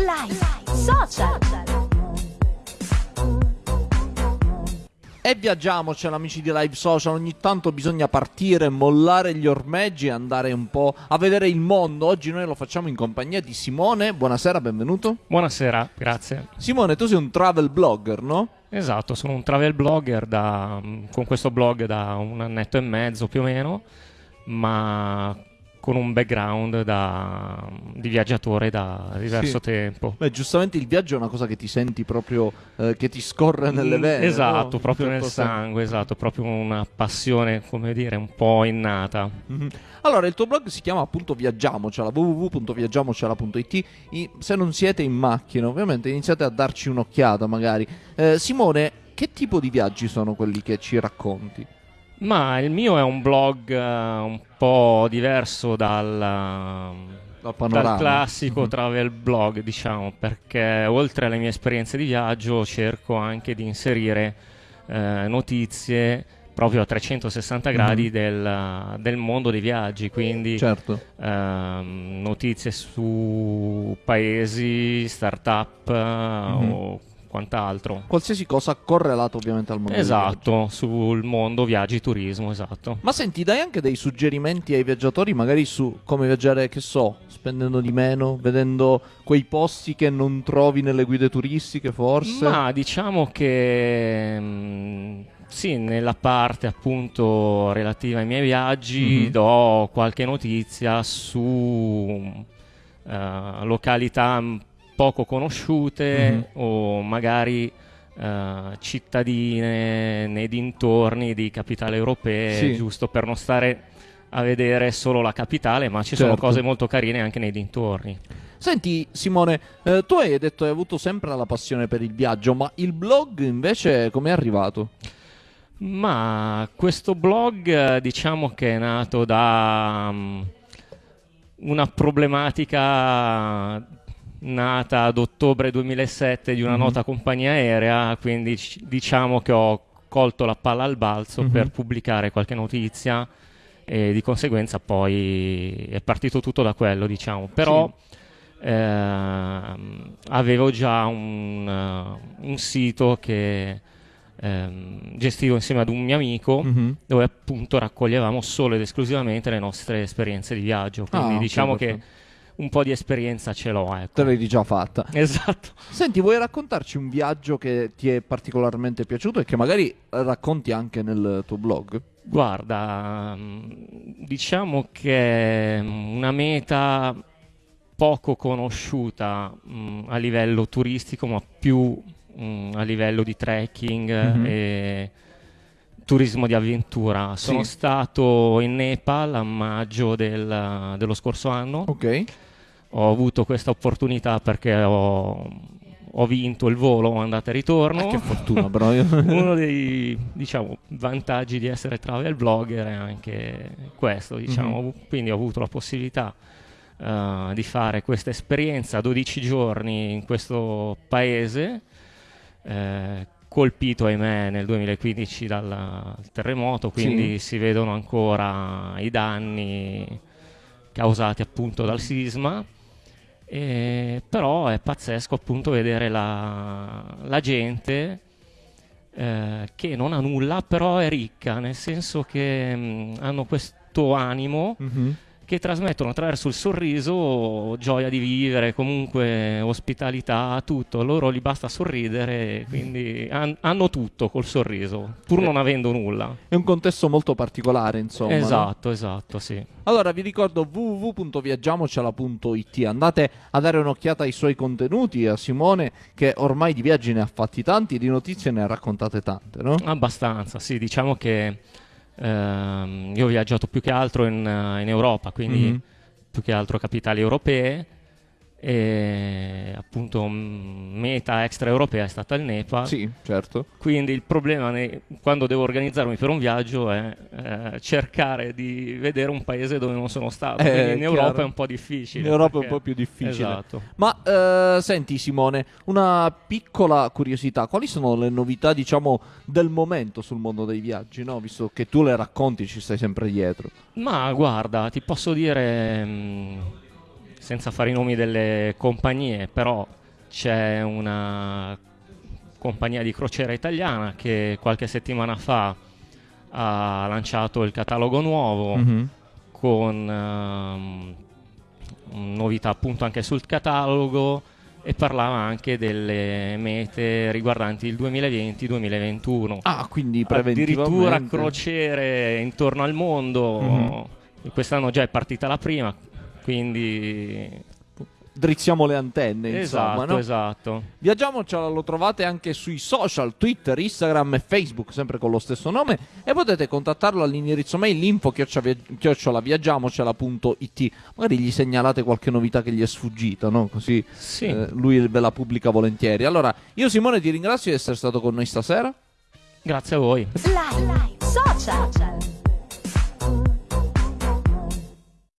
Live Social. E viaggiamocela amici di Live Social, ogni tanto bisogna partire, mollare gli ormeggi e andare un po' a vedere il mondo. Oggi noi lo facciamo in compagnia di Simone, buonasera, benvenuto. Buonasera, grazie. Simone, tu sei un travel blogger, no? Esatto, sono un travel blogger da, con questo blog da un annetto e mezzo più o meno, ma con un background da, di viaggiatore da diverso Sì. tempo. Beh, giustamente il viaggio è una cosa che ti senti proprio, eh, che ti scorre nelle Mm, vene. Esatto, no? proprio nel certo sangue, esatto, proprio una passione, come dire, un po' innata. Mhm. Allora, il tuo blog si chiama appunto Viaggiamocela, www.viaggiamocela.it. I- Se non siete in macchina, ovviamente, iniziate a darci un'occhiata magari. Eh, Simone, che tipo di viaggi sono quelli che ci racconti? Ma il mio è un blog eh, un po' diverso dal, panorama. dal classico Mhm. travel blog, diciamo, perché oltre alle mie esperienze di viaggio cerco anche di inserire eh, notizie proprio a 360 gradi Mhm. del, del mondo dei viaggi, quindi Certo. ehm, notizie su paesi, start-up Mhm. o quant'altro. Qualsiasi cosa correlata ovviamente al mondo. Esatto, sul mondo viaggi turismo, esatto. Ma senti, dai anche dei suggerimenti ai viaggiatori, magari su come viaggiare, che so, spendendo di meno, vedendo quei posti che non trovi nelle guide turistiche, forse. Ma diciamo che mm, sì, nella parte appunto relativa ai miei viaggi Mhm. do qualche notizia su eh, località mm, poco conosciute Mhm. o magari eh, cittadine nei dintorni di capitali europee, Sì. giusto per non stare a vedere solo la capitale, ma ci sono Certo. cose molto carine anche nei dintorni. Senti, Simone, eh, tu hai detto hai avuto sempre la passione per il viaggio, ma il blog invece come è arrivato? Ma questo blog diciamo che è nato da mm, una problematica nata ad ottobre 2007 di una Mhm. nota compagnia aerea, quindi diciamo che ho colto la palla al balzo Mhm. per pubblicare qualche notizia e di conseguenza poi è partito tutto da quello, diciamo. Però ehm, avevo già un, un sito che ehm, gestivo insieme ad un mio amico Mhm. dove appunto raccoglievamo solo ed esclusivamente le nostre esperienze di viaggio. Quindi Ah, diciamo perfetto. che un po' di esperienza ce l'ho, Te ecco. l'hai già fatta. Esatto. Senti, vuoi raccontarci un viaggio che ti è particolarmente piaciuto e che magari racconti anche nel tuo blog? Guarda, mm, diciamo che è una meta poco conosciuta mm, a livello turistico, ma più mm, a livello di trekking Mhm. e turismo di avventura. Sono Sì. stato in Nepal a maggio del- dello scorso anno. Ok. Ho avuto questa opportunità perché ho, ho vinto il volo andata e ritorno. Ah, che fortuna, io- Uno dei diciamo, vantaggi di essere travel blogger è anche questo, diciamo. Mhm. quindi ho avuto la possibilità eh, di fare questa esperienza 12 giorni in questo paese, eh, colpito ahimè nel 2015 dal, terremoto, quindi si vedono ancora i danni causati appunto dal sisma. E però è pazzesco appunto vedere la, la gente eh, che non ha nulla, però è ricca, nel senso che mh, hanno questo animo Mhm. Che trasmettono attraverso il sorriso gioia di vivere, comunque ospitalità, tutto. A loro gli basta sorridere, quindi han- hanno tutto col sorriso, pur non avendo nulla. È un contesto molto particolare, insomma. no? esatto, esatto, sì. Allora vi ricordo www.viaggiamocela.it andate a dare un'occhiata ai suoi contenuti a Simone che ormai di viaggi ne ha fatti tanti di notizie ne ha raccontate tante, no? Abbastanza, sì, diciamo che io ho viaggiato più che altro in, eh, in Europa, quindi Mhm. più che altro capitali europee e appunto mm, meta extraeuropea è stata il Nepal. Sì, certo. Quindi il problema ne- quando devo organizzarmi per un viaggio è eh, cercare di vedere un paese dove non sono stato. Eh, Quindi in chiaro. Europa è un po' difficile. In Europa è un perché- po' più difficile. Esatto. Ma eh, senti Simone, una piccola curiosità, quali sono le novità diciamo del momento sul mondo dei viaggi, no? Visto che tu le racconti, ci stai sempre dietro. Ma guarda, ti posso dire, mh, senza fare i nomi delle compagnie, però c'è una compagnia di crociera italiana che qualche settimana fa ha lanciato il catalogo nuovo Mhm. con ehm, novità appunto anche sul catalogo e parlava anche delle mete riguardanti il 2020-2021. Ah, quindi Addirittura crociere intorno al mondo. Mhm. Quest'anno già è partita la prima, quindi Drizziamo le antenne, insomma, esatto, no? esatto. Viaggiamocela lo trovate anche sui social, Twitter, Instagram e Facebook, sempre con lo stesso nome. E potete contattarlo all'indirizzo mail info chiocciolaviaggiamocela.it. Magari gli segnalate qualche novità che gli è sfuggita, no? Così Sì. eh, lui ve la pubblica volentieri. Allora, io Simone ti ringrazio di essere stato con noi stasera. Grazie a voi. Live, social,